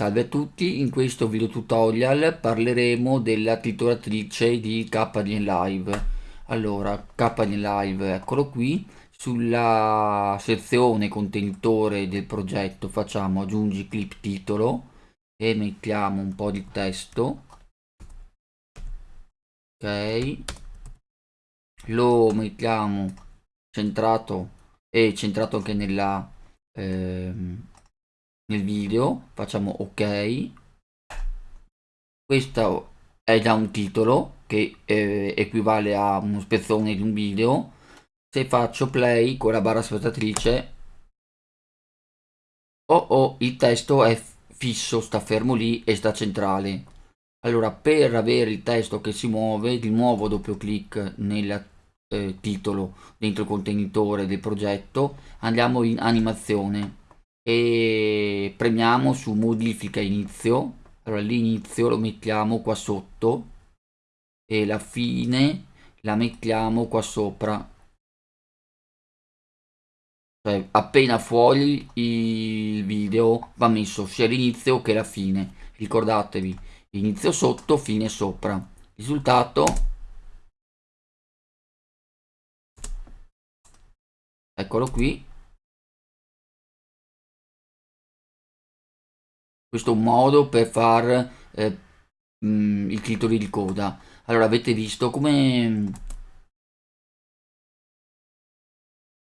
Salve a tutti, in questo video tutorial parleremo della titolatrice di KDN Live. Allora, KDN Live, eccolo qui, sulla sezione contenitore del progetto facciamo aggiungi clip titolo e mettiamo un po' di testo. Ok, lo mettiamo centrato e centrato anche nella... Ehm, nel video facciamo ok. Questo è già un titolo che eh, equivale a uno spezzone di un video. Se faccio play con la barra spettatrice oh oh il testo è fisso sta fermo lì e sta centrale. Allora per avere il testo che si muove di nuovo doppio clic nel eh, titolo dentro il contenitore del progetto andiamo in animazione e premiamo su modifica inizio. Allora l'inizio lo mettiamo qua sotto. E la fine la mettiamo qua sopra. Cioè appena fuori il video va messo sia l'inizio che la fine. Ricordatevi inizio sotto fine sopra. Risultato? Eccolo qui questo è un modo per far eh, mh, mm, il titolo di coda. Allora avete visto come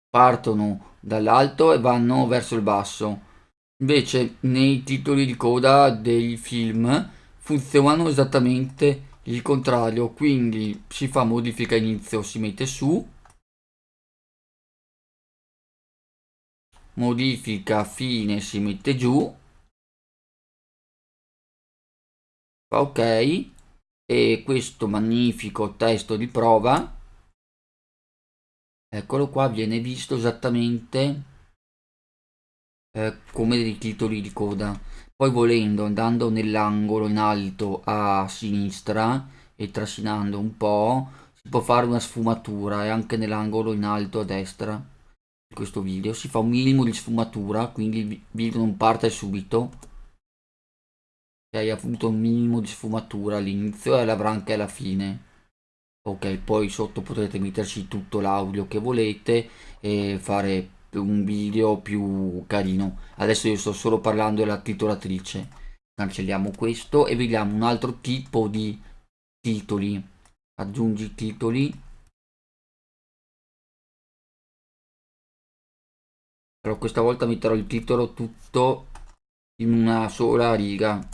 partono dall'alto e vanno verso il basso. Invece nei titoli di coda dei film funzionano esattamente il contrario quindi si fa modifica inizio si mette su modifica fine si mette giù ok. E questo magnifico testo di prova eccolo qua viene visto esattamente eh, come dei titoli di coda. Poi volendo andando nell'angolo in alto a sinistra e trascinando un po' si può fare una sfumatura e anche nell'angolo in alto a destra di questo video si fa un minimo di sfumatura quindi il video non parte subito hai avuto un minimo di sfumatura all'inizio e l'avrà anche alla fine. Ok poi sotto potrete metterci tutto l'audio che volete e fare un video più carino. Adesso io sto solo parlando della titolatrice. Cancelliamo questo e vediamo un altro tipo di titoli. Aggiungi titoli. Però questa volta metterò il titolo tutto in una sola riga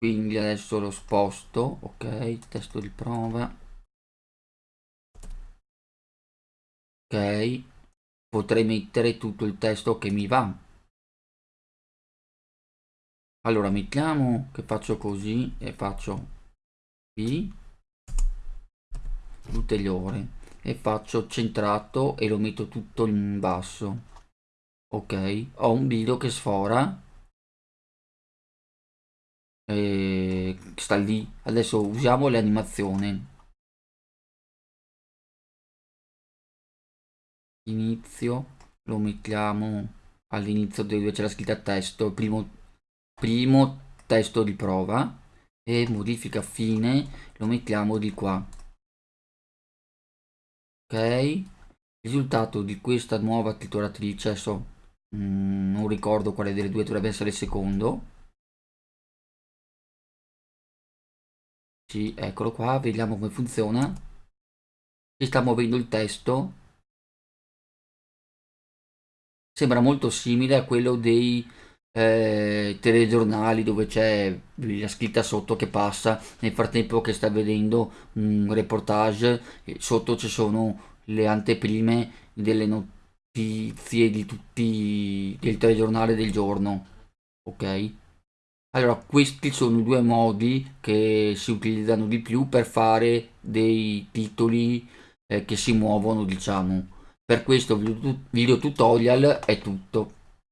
quindi adesso lo sposto ok testo di prova. Ok potrei mettere tutto il testo che mi va. Allora mettiamo che faccio così e faccio qui ulteriore e faccio centrato e lo metto tutto in basso. Ok ho un video che sfora eh, sta lì. Adesso usiamo l'animazione. Inizio. Lo mettiamo. All'inizio dove c'è la scritta testo. Primo, primo testo di prova. E modifica fine. Lo mettiamo di qua. Ok? Risultato di questa nuova titolatrice adesso mm, non ricordo quale delle due dovrebbe essere il secondo Sì, eccolo qua, vediamo come funziona. Si sta muovendo il testo. Sembra molto simile a quello dei eh, telegiornali dove c'è la scritta sotto che passa nel frattempo che sta vedendo un reportage sotto ci sono le anteprime delle notizie di tutti del telegiornale del giorno ok allora, questi sono i due modi che si utilizzano di più per fare dei titoli eh, che si muovono, diciamo. Per questo video tutorial è tutto.